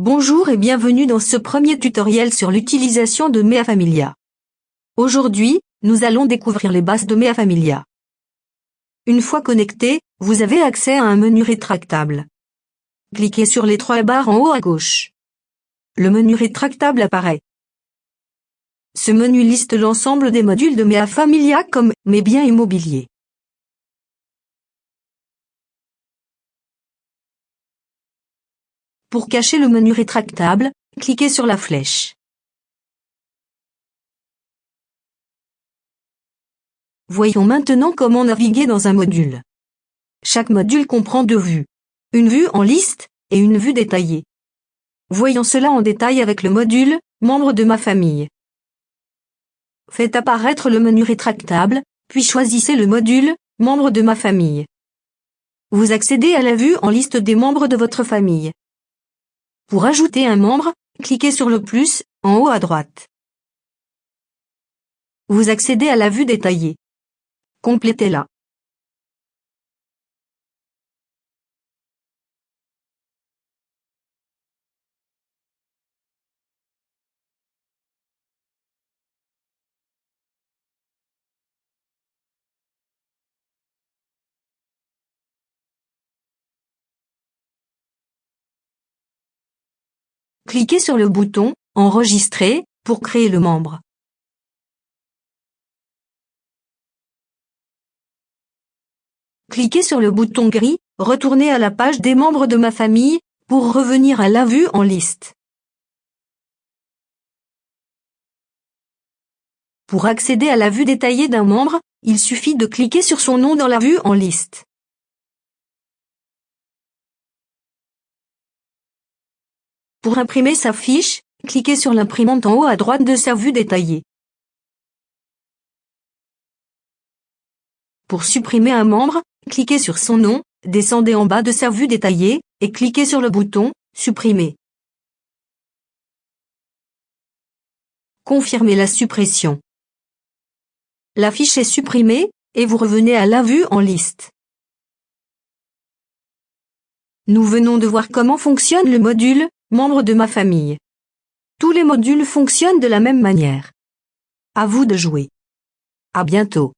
Bonjour et bienvenue dans ce premier tutoriel sur l'utilisation de Mea Familia. Aujourd'hui, nous allons découvrir les bases de Mea Familia. Une fois connecté, vous avez accès à un menu rétractable. Cliquez sur les trois barres en haut à gauche. Le menu rétractable apparaît. Ce menu liste l'ensemble des modules de Mea Familia comme mes biens immobiliers. Pour cacher le menu rétractable, cliquez sur la flèche. Voyons maintenant comment naviguer dans un module. Chaque module comprend deux vues. Une vue en liste et une vue détaillée. Voyons cela en détail avec le module « Membre de ma famille ». Faites apparaître le menu rétractable, puis choisissez le module « Membre de ma famille ». Vous accédez à la vue en liste des membres de votre famille. Pour ajouter un membre, cliquez sur le plus, en haut à droite. Vous accédez à la vue détaillée. Complétez-la. Cliquez sur le bouton « Enregistrer » pour créer le membre. Cliquez sur le bouton gris « Retourner à la page des membres de ma famille » pour revenir à la vue en liste. Pour accéder à la vue détaillée d'un membre, il suffit de cliquer sur son nom dans la vue en liste. Pour imprimer sa fiche, cliquez sur l'imprimante en haut à droite de sa vue détaillée. Pour supprimer un membre, cliquez sur son nom, descendez en bas de sa vue détaillée, et cliquez sur le bouton « Supprimer ». Confirmez la suppression. La fiche est supprimée, et vous revenez à la vue en liste. Nous venons de voir comment fonctionne le module Membre de ma famille. Tous les modules fonctionnent de la même manière. À vous de jouer. À bientôt.